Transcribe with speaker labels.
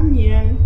Speaker 1: 三年。